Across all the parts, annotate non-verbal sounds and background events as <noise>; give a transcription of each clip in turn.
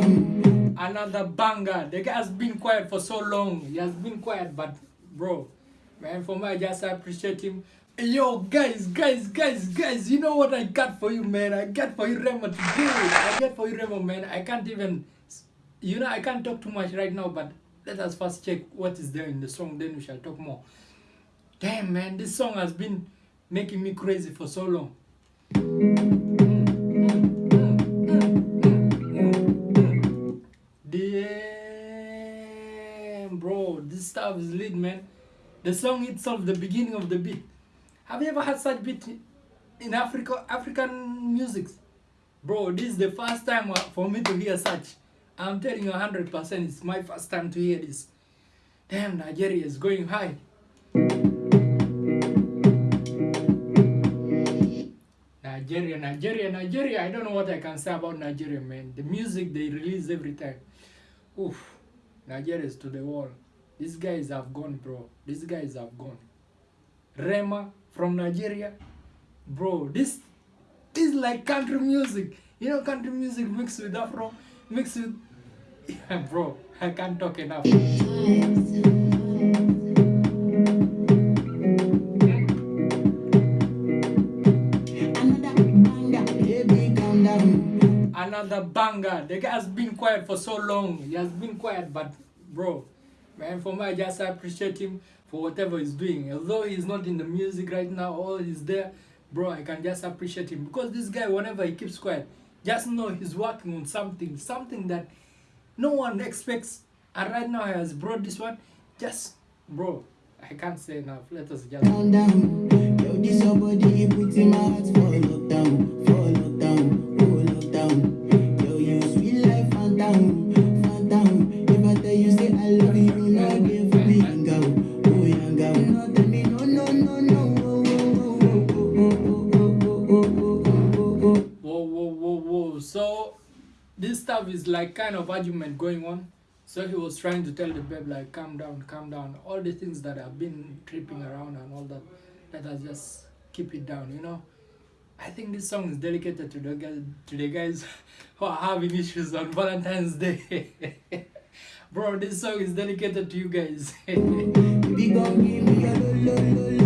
down. Another banger. The guy has been quiet for so long. He has been quiet, but bro, man, for me, I just appreciate him. Yo, guys, guys, guys, guys, you know what I got for you, man? I got for you, Remo, today. I got for you, Remo, man. I can't even, you know, I can't talk too much right now, but let us first check what is there in the song, then we shall talk more. Damn, man, this song has been making me crazy for so long. This stuff is lit, man. The song itself, the beginning of the beat. Have you ever had such beat in Africa, African music? Bro, this is the first time for me to hear such. I'm telling you 100%, it's my first time to hear this. Damn, Nigeria is going high. Nigeria, Nigeria, Nigeria. I don't know what I can say about Nigeria, man. The music they release every time. Oof. Nigeria is to the wall. These guys have gone, bro. These guys have gone. Rema from Nigeria. Bro, this is like country music. You know country music mixed with Afro, mixed with... Yeah, <laughs> bro, I can't talk enough. Another banger. The guy has been quiet for so long. He has been quiet, but bro, man, for me, I just appreciate him for whatever he's doing. Although he's not in the music right now, all he's there, bro, I can just appreciate him. Because this guy, whenever he keeps quiet, just know he's working on something, something that no one expects. And right now he has brought this one. Just, bro, I can't say enough. Let us just... this stuff is like kind of argument going on. So he was trying to tell the babe like calm down calm down. All the things that have been tripping around and all that let us just keep it down you know? I think this song is dedicated to the guys to the guys <laughs> who are having issues on valentine's day. <laughs> Bro this song is dedicated to you guys <laughs>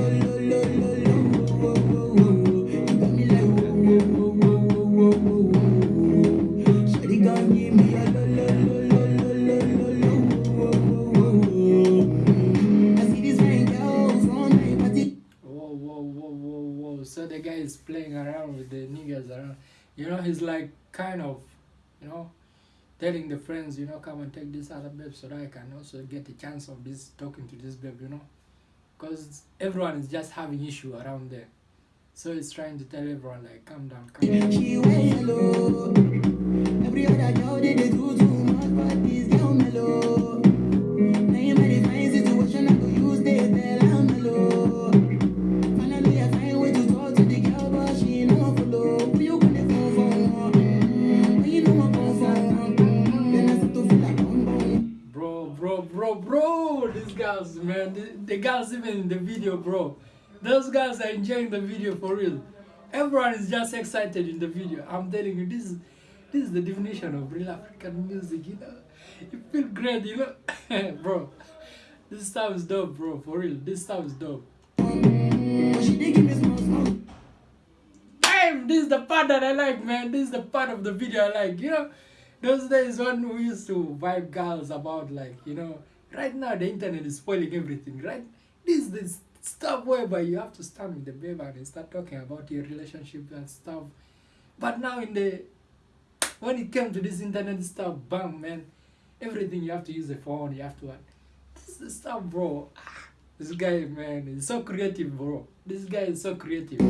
is playing around with the niggas around. You know, he's like kind of, you know, telling the friends, you know, come and take this other babe so that I can also get a chance of this talking to this babe, you know. Because everyone is just having issue around there. So he's trying to tell everyone like calm down, calm down. Video, bro, those guys are enjoying the video for real. Everyone is just excited in the video. I'm telling you, this is this is the definition of real African music, you know. You feel great, you know, <laughs> bro. This stuff is dope, bro, for real. This stuff is dope. Damn, this is the part that I like, man. This is the part of the video I like. You know, those days when we used to vibe girls about like, you know, right now the internet is spoiling everything, right? This is the stuff whereby you have to stand with the babe and start talking about your relationship and stuff. But now in the when it came to this internet stuff, bam, man, everything you have to use a phone, you have to. This is stuff, bro. Ah, This guy, man, is so creative, bro. This guy is so creative.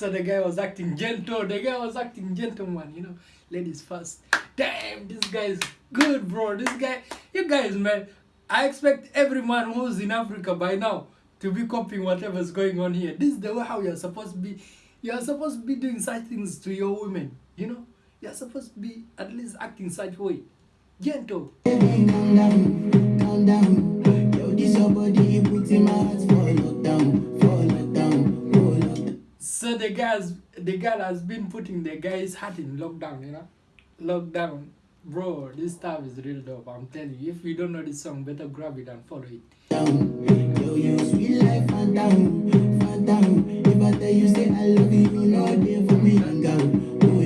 So the guy was acting gentle. The guy was acting gentleman, you know. Ladies first. Damn, this guy is good, bro. This guy, you guys, man. I expect every man who's in Africa by now to be copying whatever's going on here. This is the way how you're supposed to be. You're supposed to be doing such things to your women, you know. You're supposed to be at least acting such way. Gentle. Guys the girl has been putting the guy's heart in lockdown, you know? Lockdown. Bro, this stuff is real dope. I'm telling you. If you don't know this song, better grab it and follow it. down. Yo, you sweet life, fan down, fan down. If I tell you say I love you, you know they for me, young girl, oh.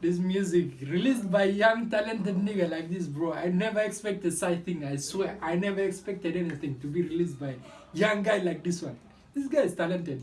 This music released by young talented nigga like this, bro. I never expected such thing. I swear, I never expected anything to be released by young guy like this one. This guy is talented.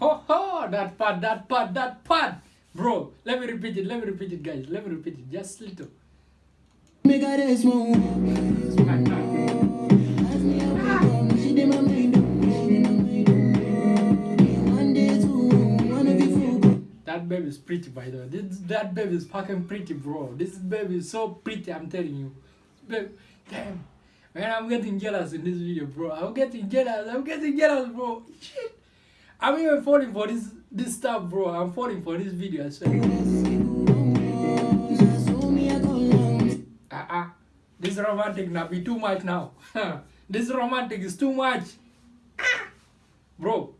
Ho ho! That part, that part, that part! Bro, let me repeat it, let me repeat it, guys. Let me repeat it, just little. That baby is pretty, by the way. This, that baby is fucking pretty, bro. This baby is so pretty, I'm telling you. Babe, damn. Man, I'm getting jealous in this video, bro. I'm getting jealous. I'm getting jealous, bro. Shit. I'm even falling for this this stuff, bro. I'm falling for this video as well. Now so me a go long. Uh-uh. This romantic now be too much now. <laughs> this romantic is too much. Ah! Bro,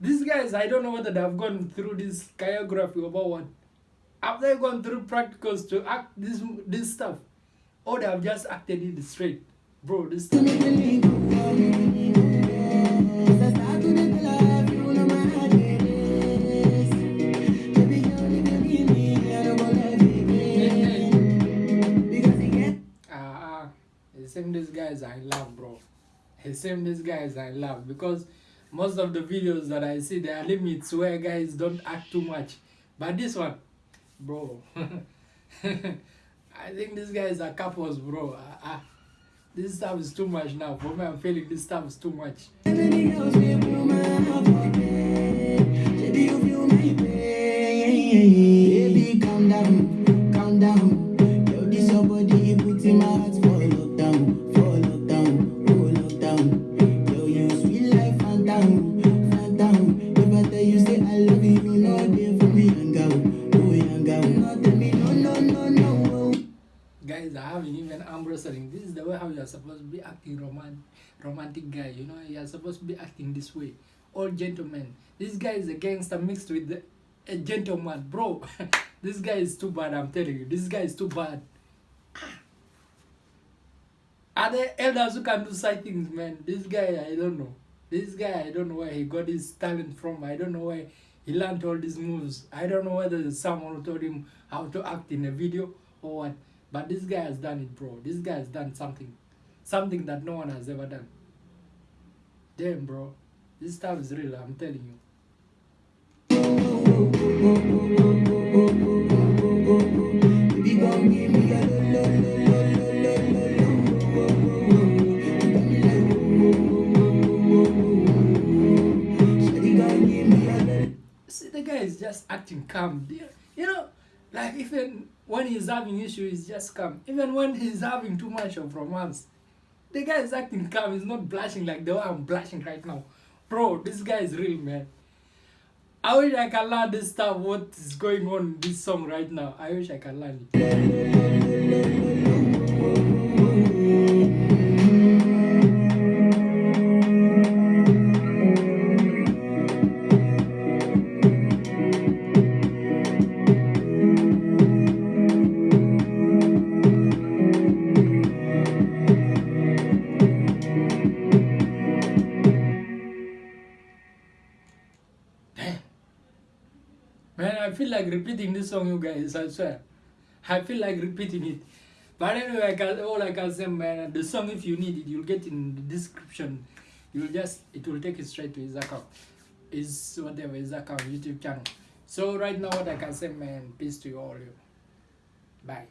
these guys, I don't know whether they have gone through this choreography about what. Have they gone through practicals to act this this stuff? Or they have just acted it straight? Bro, this stuff. These guys are in love, bro. These guys are in love because most of the videos that I see, there are limits where guys don't act too much. But this one, bro, <laughs> I think these guys are couples, bro. Ah, ah. this stuff is too much now. For me, I'm feeling this stuff is too much. This is the way how you are supposed to be acting roman romantic guy. You know, you are supposed to be acting this way. All gentlemen. This guy is a gangster mixed with the, a gentleman, bro. <laughs> this guy is too bad. I'm telling you, this guy is too bad. Ah. Are there elders who can do such things, man? This guy, I don't know. This guy, I don't know where he got his talent from. I don't know where he learned all these moves. I don't know whether someone told him how to act in a video or what. But this guy has done it, bro. This guy has done something. Something that no one has ever done. Damn, bro. This stuff is real, I'm telling you. See, the guy is just acting calm there like even when he's having issues, he's just calm. Even when he's having too much of romance, the guy is acting calm. He's not blushing like the way I'm blushing right now. Bro, this guy is real, man. I wish I can learn this stuff, what is going on in this song right now. I wish I can learn it. Like repeating this song, you guys, I swear. I feel like repeating it. But anyway, I can, all I can say, man, the song, if you need it, you'll get in the description. You'll just, it will take you straight to his account. His, whatever, his account, YouTube channel. So right now, what I can say, man, peace to you all. You. Bye.